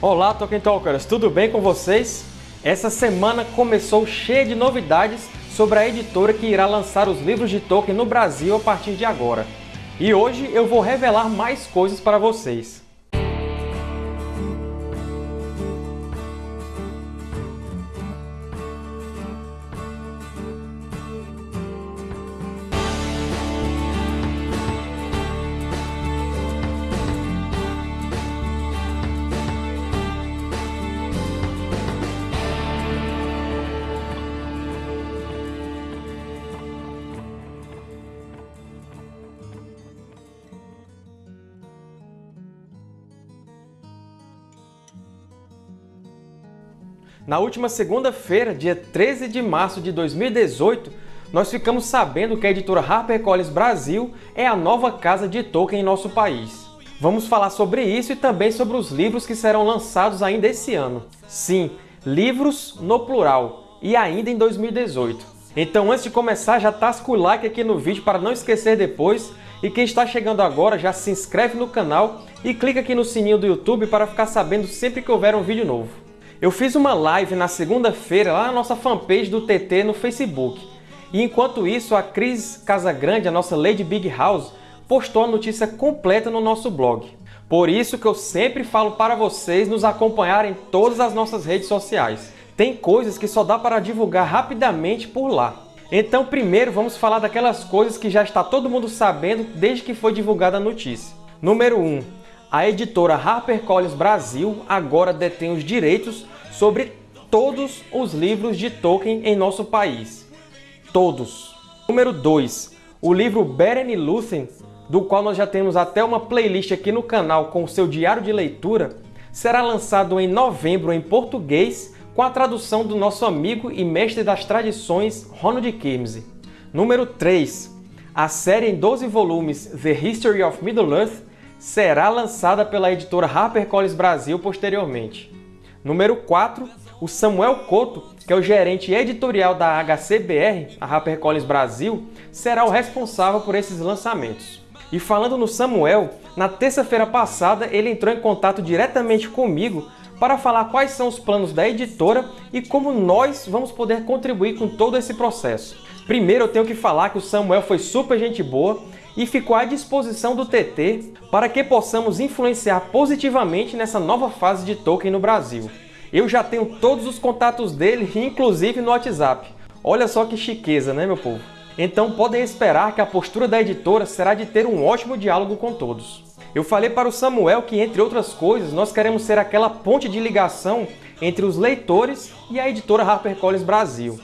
Olá, Tolkien Talkers! Tudo bem com vocês? Essa semana começou cheia de novidades sobre a editora que irá lançar os livros de Tolkien no Brasil a partir de agora. E hoje eu vou revelar mais coisas para vocês. Na última segunda-feira, dia 13 de março de 2018, nós ficamos sabendo que a editora HarperCollins Brasil é a nova casa de Tolkien em nosso país. Vamos falar sobre isso e também sobre os livros que serão lançados ainda esse ano. Sim, livros no plural, e ainda em 2018. Então antes de começar, já tasca o like aqui no vídeo para não esquecer depois, e quem está chegando agora já se inscreve no canal e clica aqui no sininho do YouTube para ficar sabendo sempre que houver um vídeo novo. Eu fiz uma live na segunda-feira lá na nossa fanpage do TT no Facebook. E enquanto isso, a Cris Casagrande, a nossa Lady Big House, postou a notícia completa no nosso blog. Por isso que eu sempre falo para vocês nos acompanharem em todas as nossas redes sociais. Tem coisas que só dá para divulgar rapidamente por lá. Então primeiro vamos falar daquelas coisas que já está todo mundo sabendo desde que foi divulgada a notícia. Número 1. A editora HarperCollins Brasil agora detém os direitos sobre todos os livros de Tolkien em nosso país. Todos. Número 2. O livro Beren e Lúthien, do qual nós já temos até uma playlist aqui no canal com o seu diário de leitura, será lançado em novembro em português com a tradução do nosso amigo e mestre das tradições Ronald Kimsey. Número 3. A série em 12 volumes The History of Middle-earth será lançada pela editora HarperCollins Brasil posteriormente. Número 4, o Samuel Couto, que é o gerente editorial da HCBR, a HarperCollins Brasil, será o responsável por esses lançamentos. E falando no Samuel, na terça-feira passada ele entrou em contato diretamente comigo para falar quais são os planos da editora e como nós vamos poder contribuir com todo esse processo. Primeiro eu tenho que falar que o Samuel foi super gente boa e ficou à disposição do TT para que possamos influenciar positivamente nessa nova fase de Tolkien no Brasil. Eu já tenho todos os contatos dele, inclusive no WhatsApp. Olha só que chiqueza, né, meu povo? Então podem esperar que a postura da editora será de ter um ótimo diálogo com todos. Eu falei para o Samuel que, entre outras coisas, nós queremos ser aquela ponte de ligação entre os leitores e a editora HarperCollins Brasil.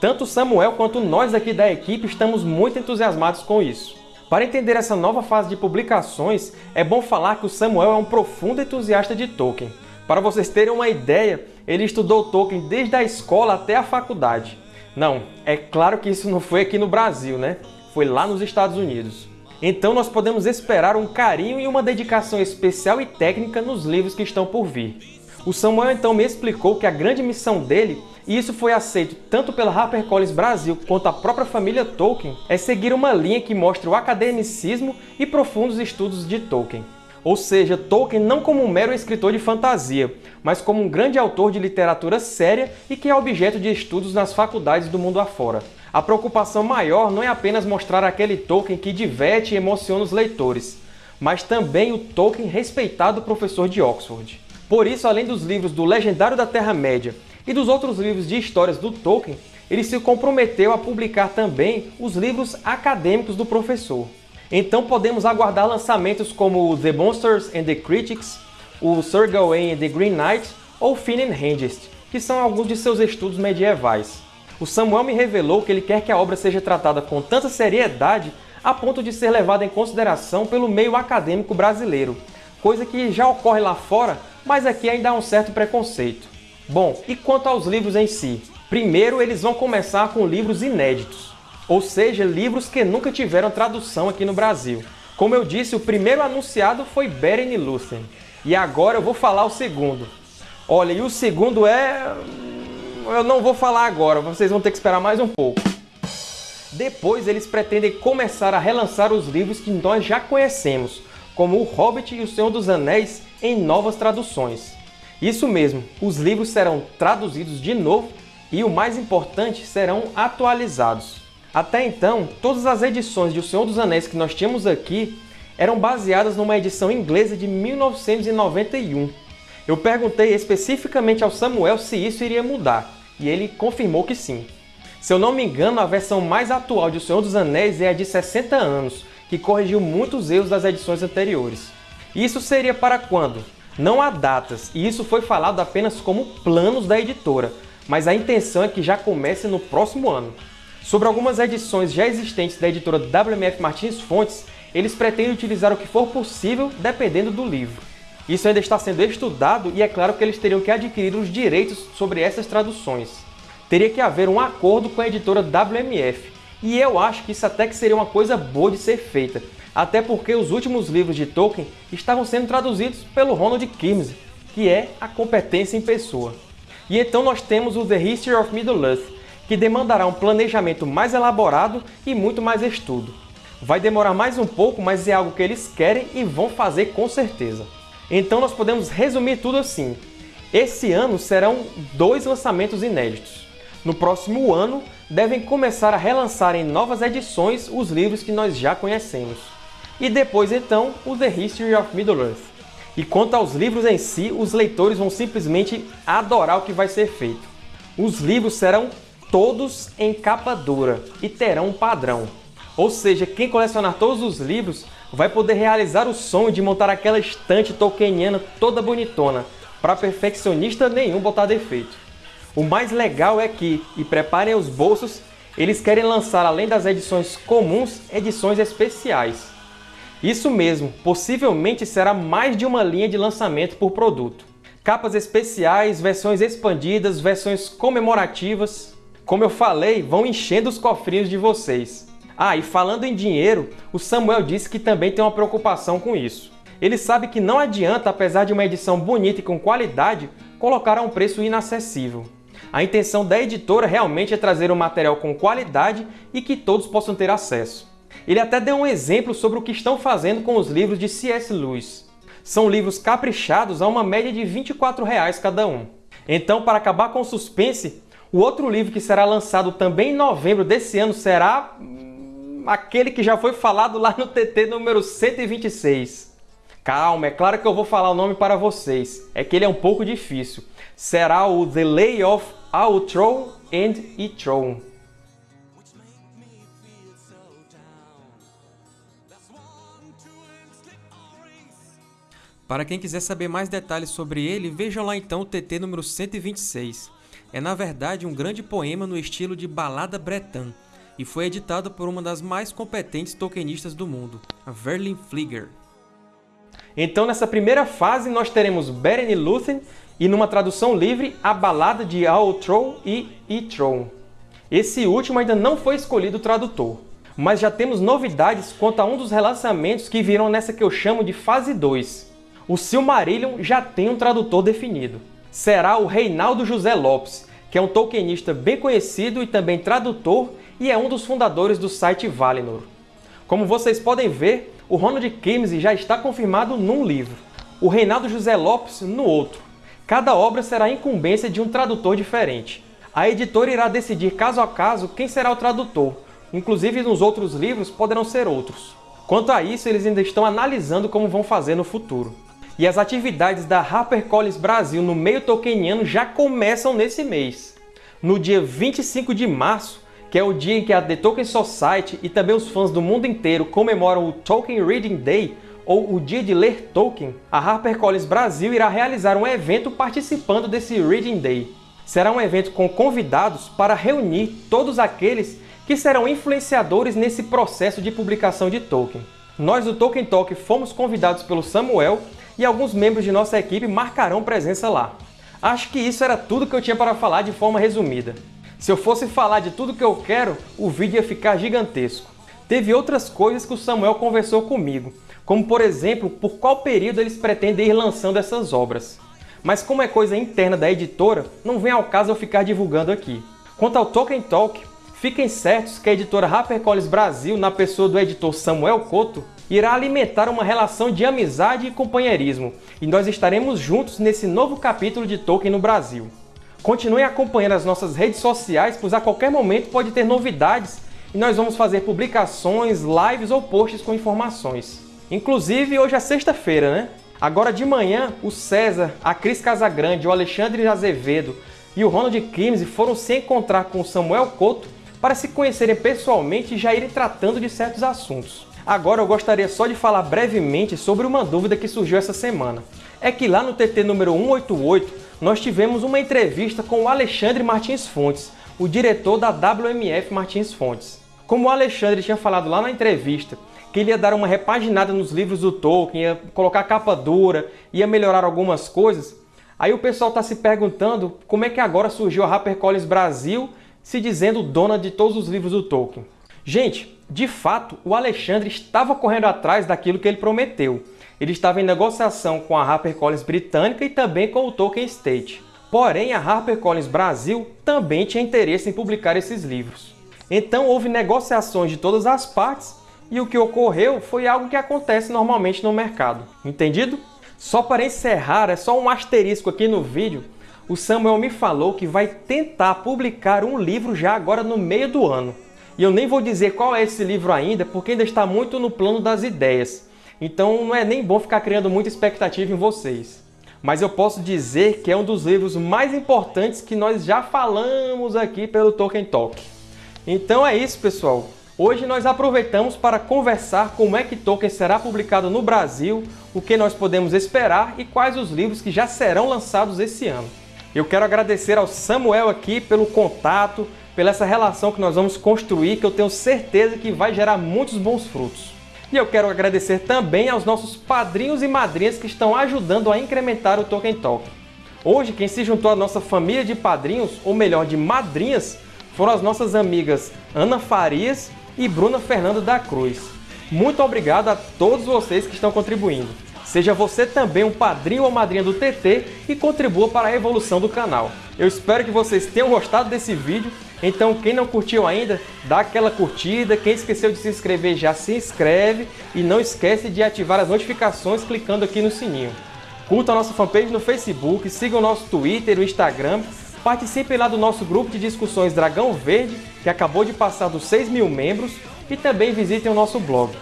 Tanto Samuel quanto nós aqui da equipe estamos muito entusiasmados com isso. Para entender essa nova fase de publicações, é bom falar que o Samuel é um profundo entusiasta de Tolkien. Para vocês terem uma ideia, ele estudou Tolkien desde a escola até a faculdade. Não, é claro que isso não foi aqui no Brasil, né? Foi lá nos Estados Unidos. Então nós podemos esperar um carinho e uma dedicação especial e técnica nos livros que estão por vir. O Samuel então me explicou que a grande missão dele, e isso foi aceito tanto pela HarperCollins Brasil quanto a própria família Tolkien, é seguir uma linha que mostra o academicismo e profundos estudos de Tolkien. Ou seja, Tolkien não como um mero escritor de fantasia, mas como um grande autor de literatura séria e que é objeto de estudos nas faculdades do mundo afora. A preocupação maior não é apenas mostrar aquele Tolkien que diverte e emociona os leitores, mas também o Tolkien respeitado professor de Oxford. Por isso, além dos livros do Legendário da Terra-média e dos outros livros de histórias do Tolkien, ele se comprometeu a publicar também os livros acadêmicos do professor. Então podemos aguardar lançamentos como The Monsters and the Critics, o Sir Gawain and the Green Knight ou Finn and Hengist, que são alguns de seus estudos medievais. O Samuel me revelou que ele quer que a obra seja tratada com tanta seriedade a ponto de ser levada em consideração pelo meio acadêmico brasileiro, coisa que já ocorre lá fora mas aqui ainda há um certo preconceito. Bom, e quanto aos livros em si? Primeiro, eles vão começar com livros inéditos, ou seja, livros que nunca tiveram tradução aqui no Brasil. Como eu disse, o primeiro anunciado foi Beren e Lúthien, e agora eu vou falar o segundo. Olha, e o segundo é... eu não vou falar agora, vocês vão ter que esperar mais um pouco. Depois eles pretendem começar a relançar os livros que nós já conhecemos, como O Hobbit e O Senhor dos Anéis em novas traduções. Isso mesmo, os livros serão traduzidos de novo e, o mais importante, serão atualizados. Até então, todas as edições de O Senhor dos Anéis que nós tínhamos aqui eram baseadas numa edição inglesa de 1991. Eu perguntei especificamente ao Samuel se isso iria mudar, e ele confirmou que sim. Se eu não me engano, a versão mais atual de O Senhor dos Anéis é a de 60 anos, que corrigiu muitos erros das edições anteriores. Isso seria para quando? Não há datas, e isso foi falado apenas como planos da editora, mas a intenção é que já comece no próximo ano. Sobre algumas edições já existentes da editora WMF Martins Fontes, eles pretendem utilizar o que for possível dependendo do livro. Isso ainda está sendo estudado e é claro que eles teriam que adquirir os direitos sobre essas traduções. Teria que haver um acordo com a editora WMF, e eu acho que isso até que seria uma coisa boa de ser feita, até porque os últimos livros de Tolkien estavam sendo traduzidos pelo Ronald Kimsey, que é a competência em pessoa. E então nós temos o The History of Middle-earth, que demandará um planejamento mais elaborado e muito mais estudo. Vai demorar mais um pouco, mas é algo que eles querem e vão fazer com certeza. Então nós podemos resumir tudo assim. Esse ano serão dois lançamentos inéditos. No próximo ano, devem começar a relançar em novas edições os livros que nós já conhecemos. E depois, então, o The History of Middle-earth. E quanto aos livros em si, os leitores vão simplesmente adorar o que vai ser feito. Os livros serão todos em capa dura e terão um padrão. Ou seja, quem colecionar todos os livros vai poder realizar o sonho de montar aquela estante tolkieniana toda bonitona, para perfeccionista nenhum botar defeito. O mais legal é que, e preparem os bolsos, eles querem lançar, além das edições comuns, edições especiais. Isso mesmo, possivelmente será mais de uma linha de lançamento por produto. Capas especiais, versões expandidas, versões comemorativas. Como eu falei, vão enchendo os cofrinhos de vocês. Ah, e falando em dinheiro, o Samuel disse que também tem uma preocupação com isso. Ele sabe que não adianta, apesar de uma edição bonita e com qualidade, colocar a um preço inacessível. A intenção da editora realmente é trazer um material com qualidade e que todos possam ter acesso. Ele até deu um exemplo sobre o que estão fazendo com os livros de C.S. Lewis. São livros caprichados a uma média de 24 reais cada um. Então, para acabar com o suspense, o outro livro que será lançado também em novembro desse ano será hum, aquele que já foi falado lá no TT número 126. Calma, é claro que eu vou falar o nome para vocês, é que ele é um pouco difícil. Será o The Lay of Outro and Etron. Para quem quiser saber mais detalhes sobre ele, vejam lá então o TT número 126. É na verdade um grande poema no estilo de balada bretã, e foi editado por uma das mais competentes tolkienistas do mundo, a Verlin Flieger. Então nessa primeira fase nós teremos Beren e Lúthien e numa tradução livre, a balada de Aotrou e Itron. Esse último ainda não foi escolhido o tradutor, mas já temos novidades quanto a um dos relançamentos que viram nessa que eu chamo de fase 2. O Silmarillion já tem um tradutor definido. Será o Reinaldo José Lopes, que é um tolkienista bem conhecido e também tradutor e é um dos fundadores do site Valinor. Como vocês podem ver, o Ronald Kimsey já está confirmado num livro, o Reinaldo José Lopes no outro. Cada obra será incumbência de um tradutor diferente. A editora irá decidir caso a caso quem será o tradutor, inclusive nos outros livros poderão ser outros. Quanto a isso, eles ainda estão analisando como vão fazer no futuro. E as atividades da HarperCollins Brasil no meio tolkieniano já começam nesse mês. No dia 25 de março, que é o dia em que a The Tolkien Society e também os fãs do mundo inteiro comemoram o Tolkien Reading Day, ou o Dia de Ler Tolkien, a HarperCollins Brasil irá realizar um evento participando desse Reading Day. Será um evento com convidados para reunir todos aqueles que serão influenciadores nesse processo de publicação de Tolkien. Nós do Tolkien Talk fomos convidados pelo Samuel e alguns membros de nossa equipe marcarão presença lá. Acho que isso era tudo que eu tinha para falar de forma resumida. Se eu fosse falar de tudo que eu quero, o vídeo ia ficar gigantesco. Teve outras coisas que o Samuel conversou comigo, como por exemplo, por qual período eles pretendem ir lançando essas obras. Mas como é coisa interna da editora, não vem ao caso eu ficar divulgando aqui. Quanto ao Tolkien Talk, fiquem certos que a editora HarperCollins Brasil, na pessoa do editor Samuel Couto, irá alimentar uma relação de amizade e companheirismo, e nós estaremos juntos nesse novo capítulo de Tolkien no Brasil. Continue acompanhando as nossas redes sociais, pois a qualquer momento pode ter novidades e nós vamos fazer publicações, lives ou posts com informações. Inclusive, hoje é sexta-feira, né? Agora de manhã, o César, a Cris Casagrande, o Alexandre Azevedo e o Ronald Kimsey foram se encontrar com o Samuel Couto para se conhecerem pessoalmente e já irem tratando de certos assuntos. Agora eu gostaria só de falar brevemente sobre uma dúvida que surgiu essa semana. É que lá no TT número 188, nós tivemos uma entrevista com o Alexandre Martins Fontes, o diretor da WMF Martins Fontes. Como o Alexandre tinha falado lá na entrevista que ele ia dar uma repaginada nos livros do Tolkien, ia colocar capa dura, ia melhorar algumas coisas, aí o pessoal está se perguntando como é que agora surgiu a HarperCollins Brasil se dizendo dona de todos os livros do Tolkien. Gente, de fato, o Alexandre estava correndo atrás daquilo que ele prometeu. Ele estava em negociação com a HarperCollins britânica e também com o Tolkien Estate. Porém, a HarperCollins Brasil também tinha interesse em publicar esses livros. Então houve negociações de todas as partes e o que ocorreu foi algo que acontece normalmente no mercado. Entendido? Só para encerrar, é só um asterisco aqui no vídeo, o Samuel me falou que vai tentar publicar um livro já agora no meio do ano. E eu nem vou dizer qual é esse livro ainda, porque ainda está muito no plano das ideias. Então não é nem bom ficar criando muita expectativa em vocês. Mas eu posso dizer que é um dos livros mais importantes que nós já falamos aqui pelo Tolkien Talk. Então é isso, pessoal. Hoje nós aproveitamos para conversar como é que Tolkien será publicado no Brasil, o que nós podemos esperar e quais os livros que já serão lançados esse ano. Eu quero agradecer ao Samuel aqui pelo contato, pela essa relação que nós vamos construir, que eu tenho certeza que vai gerar muitos bons frutos. E eu quero agradecer também aos nossos padrinhos e madrinhas que estão ajudando a incrementar o Tolkien Talk. Hoje, quem se juntou à nossa família de padrinhos, ou melhor, de madrinhas, foram as nossas amigas Ana Farias e Bruna Fernando da Cruz. Muito obrigado a todos vocês que estão contribuindo. Seja você também um padrinho ou madrinha do TT e contribua para a evolução do canal. Eu espero que vocês tenham gostado desse vídeo então, quem não curtiu ainda, dá aquela curtida. Quem esqueceu de se inscrever, já se inscreve. E não esquece de ativar as notificações clicando aqui no sininho. Curta a nossa fanpage no Facebook, siga o nosso Twitter e o Instagram. Participe lá do nosso grupo de discussões Dragão Verde, que acabou de passar dos 6 mil membros. E também visitem o nosso blog.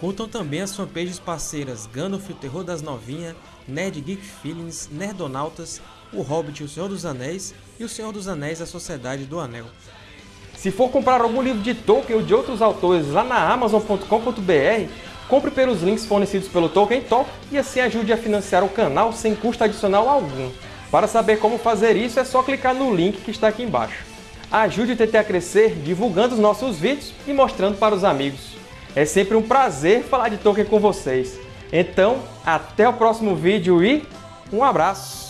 Curtam também as fanpages parceiras Gandalf, o Terror das Novinhas, Nerd Geek Feelings, Nerdonautas o Hobbit, O Senhor dos Anéis e O Senhor dos Anéis, A Sociedade do Anel. Se for comprar algum livro de Tolkien ou de outros autores lá na Amazon.com.br, compre pelos links fornecidos pelo Tolkien Talk e assim ajude a financiar o canal sem custo adicional algum. Para saber como fazer isso é só clicar no link que está aqui embaixo. Ajude o TT a crescer divulgando os nossos vídeos e mostrando para os amigos. É sempre um prazer falar de Tolkien com vocês. Então, até o próximo vídeo e um abraço!